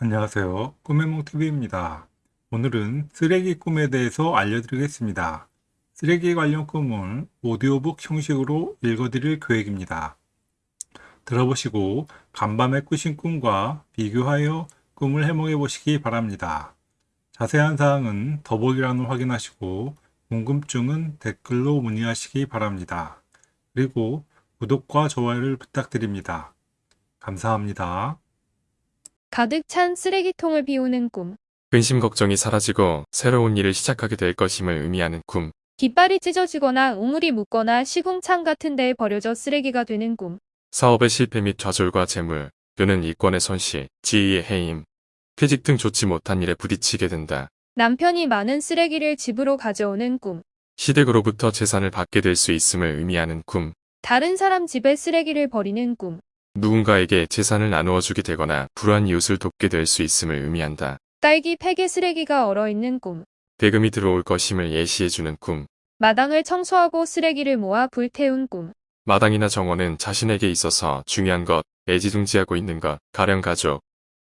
안녕하세요. 꿈해몽TV입니다. 오늘은 쓰레기 꿈에 대해서 알려드리겠습니다. 쓰레기 관련 꿈을 오디오북 형식으로 읽어드릴 계획입니다. 들어보시고 간밤에 꾸신 꿈과 비교하여 꿈을 해몽해 보시기 바랍니다. 자세한 사항은 더보기란을 확인하시고 궁금증은 댓글로 문의하시기 바랍니다. 그리고 구독과 좋아요를 부탁드립니다. 감사합니다. 가득 찬 쓰레기통을 비우는 꿈. 근심 걱정이 사라지고 새로운 일을 시작하게 될 것임을 의미하는 꿈. 깃발이 찢어지거나 우물이 묻거나 시궁창 같은 데에 버려져 쓰레기가 되는 꿈. 사업의 실패 및 좌절과 재물, 또는 이권의 손실, 지위의 해임, 퇴직 등 좋지 못한 일에 부딪히게 된다. 남편이 많은 쓰레기를 집으로 가져오는 꿈. 시댁으로부터 재산을 받게 될 수 있음을 의미하는 꿈. 다른 사람 집에 쓰레기를 버리는 꿈. 누군가에게 재산을 나누어 주게 되거나 불우한 이웃을 돕게 될 수 있음을 의미한다. 딸기 팩에 쓰레기가 얼어있는 꿈. 대금이 들어올 것임을 예시해주는 꿈. 마당을 청소하고 쓰레기를 모아 불태운 꿈. 마당이나 정원은 자신에게 있어서 중요한 것, 애지중지하고 있는 것, 가령 가족,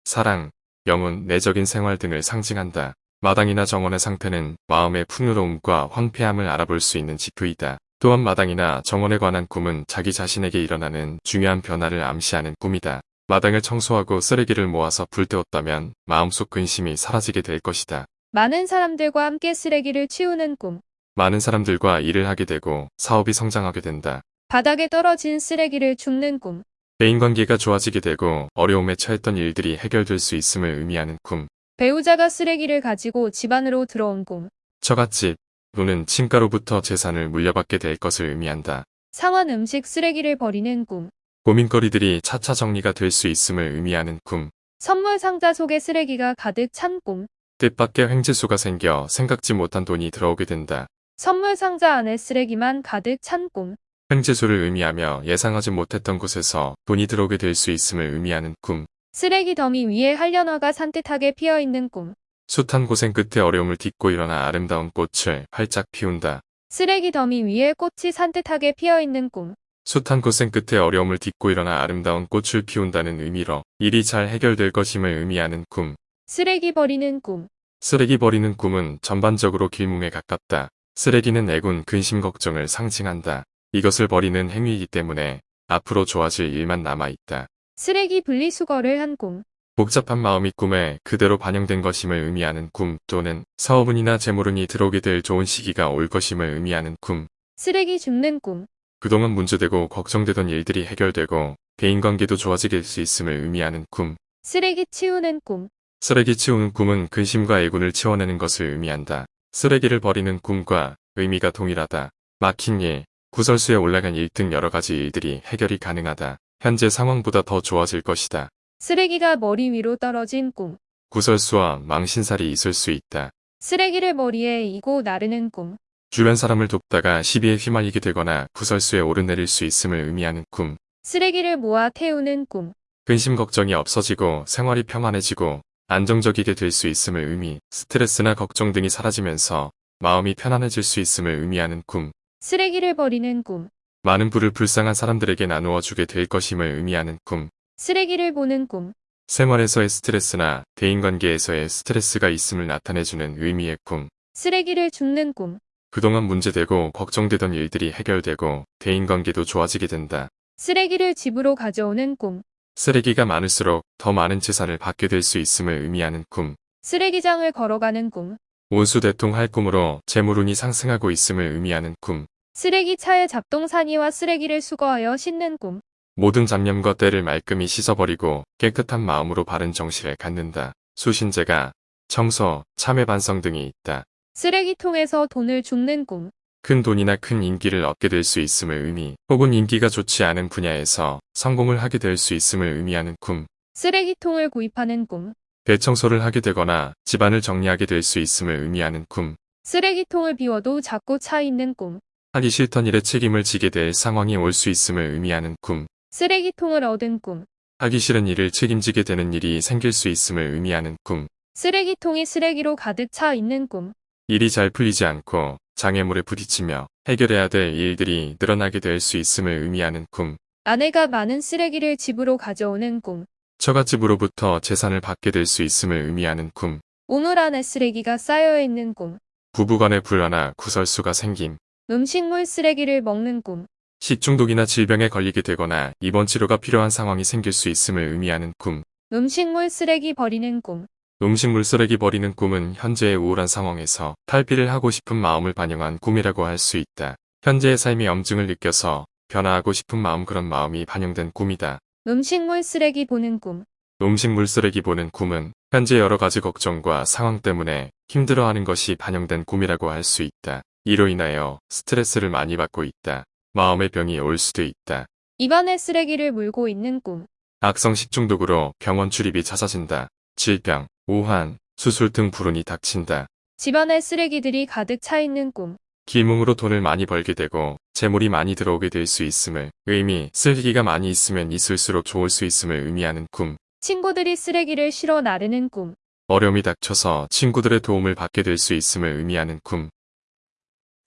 사랑, 영혼, 내적인 생활 등을 상징한다. 마당이나 정원의 상태는 마음의 풍요로움과 황폐함을 알아볼 수 있는 지표이다. 또한 마당이나 정원에 관한 꿈은 자기 자신에게 일어나는 중요한 변화를 암시하는 꿈이다. 마당을 청소하고 쓰레기를 모아서 불태웠다면 마음속 근심이 사라지게 될 것이다. 많은 사람들과 함께 쓰레기를 치우는 꿈. 많은 사람들과 일을 하게 되고 사업이 성장하게 된다. 바닥에 떨어진 쓰레기를 줍는 꿈. 대인관계가 좋아지게 되고 어려움에 처했던 일들이 해결될 수 있음을 의미하는 꿈. 배우자가 쓰레기를 가지고 집 안으로 들어온 꿈. 처갓집 또는 친가로부터 재산을 물려받게 될 것을 의미한다. 상한 음식 쓰레기를 버리는 꿈. 고민거리들이 차차 정리가 될 수 있음을 의미하는 꿈. 선물 상자 속에 쓰레기가 가득 찬 꿈. 뜻밖의 횡재수가 생겨 생각지 못한 돈이 들어오게 된다. 선물 상자 안에 쓰레기만 가득 찬 꿈. 횡재수를 의미하며 예상하지 못했던 곳에서 돈이 들어오게 될 수 있음을 의미하는 꿈. 쓰레기 더미 위에 한련화가 산뜻하게 피어 있는 꿈. 숱한 고생 끝에 어려움을 딛고 일어나 아름다운 꽃을 활짝 피운다. 쓰레기 더미 위에 꽃이 산뜻하게 피어 있는 꿈. 숱한 고생 끝에 어려움을 딛고 일어나 아름다운 꽃을 피운다는 의미로 일이 잘 해결될 것임을 의미하는 꿈. 쓰레기 버리는 꿈. 쓰레기 버리는 꿈은 전반적으로 길몽에 가깝다. 쓰레기는 애군 근심 걱정을 상징한다. 이것을 버리는 행위이기 때문에 앞으로 좋아질 일만 남아있다. 쓰레기 분리수거를 한 꿈. 복잡한 마음이 꿈에 그대로 반영된 것임을 의미하는 꿈 또는 사업운이나 재물운이 들어오게 될 좋은 시기가 올 것임을 의미하는 꿈. 쓰레기 줍는 꿈. 그동안 문제되고 걱정되던 일들이 해결되고 대인관계도 좋아지게 될수 있음을 의미하는 꿈. 쓰레기 치우는 꿈. 쓰레기 치우는 꿈은 근심과 애군을 치워내는 것을 의미한다. 쓰레기를 버리는 꿈과 의미가 동일하다. 막힌 일, 구설수에 올라간 일 등 여러 가지 일들이 해결이 가능하다. 현재 상황보다 더 좋아질 것이다. 쓰레기가 머리 위로 떨어진 꿈. 구설수와 망신살이 있을 수 있다. 쓰레기를 머리에 이고 나르는 꿈. 주변 사람을 돕다가 시비에 휘말리게 되거나 구설수에 오르내릴 수 있음을 의미하는 꿈. 쓰레기를 모아 태우는 꿈. 근심 걱정이 없어지고 생활이 평안해지고 안정적이게 될 수 있음을 의미, 스트레스나 걱정 등이 사라지면서 마음이 편안해질 수 있음을 의미하는 꿈. 쓰레기를 버리는 꿈. 많은 부를 불쌍한 사람들에게 나누어 주게 될 것임을 의미하는 꿈. 쓰레기를 보는 꿈. 생활에서의 스트레스나 대인관계에서의 스트레스가 있음을 나타내주는 의미의 꿈. 쓰레기를 줍는 꿈. 그동안 문제되고 걱정되던 일들이 해결되고 대인관계도 좋아지게 된다. 쓰레기를 집으로 가져오는 꿈. 쓰레기가 많을수록 더 많은 재산을 받게 될 수 있음을 의미하는 꿈. 쓰레기장을 걸어가는 꿈. 온수대통 할 꿈으로 재물운이 상승하고 있음을 의미하는 꿈. 쓰레기차에 잡동사니와 쓰레기를 수거하여 싣는 꿈. 모든 잡념과 때를 말끔히 씻어버리고 깨끗한 마음으로 바른 정신을 갖는다. 수신제가 청소, 참회 반성 등이 있다. 쓰레기통에서 돈을 줍는 꿈. 큰 돈이나 큰 인기를 얻게 될 수 있음을 의미, 혹은 인기가 좋지 않은 분야에서 성공을 하게 될 수 있음을 의미하는 꿈. 쓰레기통을 구입하는 꿈. 대청소를 하게 되거나 집안을 정리하게 될 수 있음을 의미하는 꿈. 쓰레기통을 비워도 자꾸 차 있는 꿈. 하기 싫던 일에 책임을 지게 될 상황이 올 수 있음을 의미하는 꿈. 쓰레기통을 얻은 꿈. 하기 싫은 일을 책임지게 되는 일이 생길 수 있음을 의미하는 꿈. 쓰레기통이 쓰레기로 가득 차 있는 꿈. 일이 잘 풀리지 않고 장애물에 부딪히며 해결해야 될 일들이 늘어나게 될 수 있음을 의미하는 꿈. 아내가 많은 쓰레기를 집으로 가져오는 꿈. 처갓집으로부터 재산을 받게 될 수 있음을 의미하는 꿈. 우물 안에 쓰레기가 쌓여 있는 꿈. 부부간의 불화나 구설수가 생김. 음식물 쓰레기를 먹는 꿈. 식중독이나 질병에 걸리게 되거나 입원 치료가 필요한 상황이 생길 수 있음을 의미하는 꿈. 음식물 쓰레기 버리는 꿈. 음식물 쓰레기 버리는 꿈은 현재의 우울한 상황에서 탈피를 하고 싶은 마음을 반영한 꿈이라고 할 수 있다. 현재의 삶의 염증을 느껴서 변화하고 싶은 마음 그런 마음이 반영된 꿈이다. 음식물 쓰레기 보는 꿈. 음식물 쓰레기 보는 꿈은 현재 여러 가지 걱정과 상황 때문에 힘들어하는 것이 반영된 꿈이라고 할 수 있다. 이로 인하여 스트레스를 많이 받고 있다. 마음의 병이 올 수도 있다. 입안에 쓰레기를 물고 있는 꿈. 악성 식중독으로 병원 출입이 잦아진다. 질병, 우한, 수술 등 불운이 닥친다. 집안에 쓰레기들이 가득 차 있는 꿈. 기몽으로 돈을 많이 벌게 되고 재물이 많이 들어오게 될 수 있음을 의미, 쓰레기가 많이 있으면 있을수록 좋을 수 있음을 의미하는 꿈. 친구들이 쓰레기를 실어 나르는 꿈. 어려움이 닥쳐서 친구들의 도움을 받게 될 수 있음을 의미하는 꿈.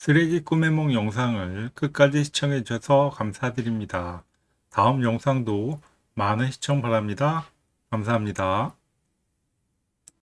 쓰레기 꿈의梦 영상을 끝까지 시청해 주셔서 감사드립니다. 다음 영상도 많은 시청 바랍니다. 감사합니다.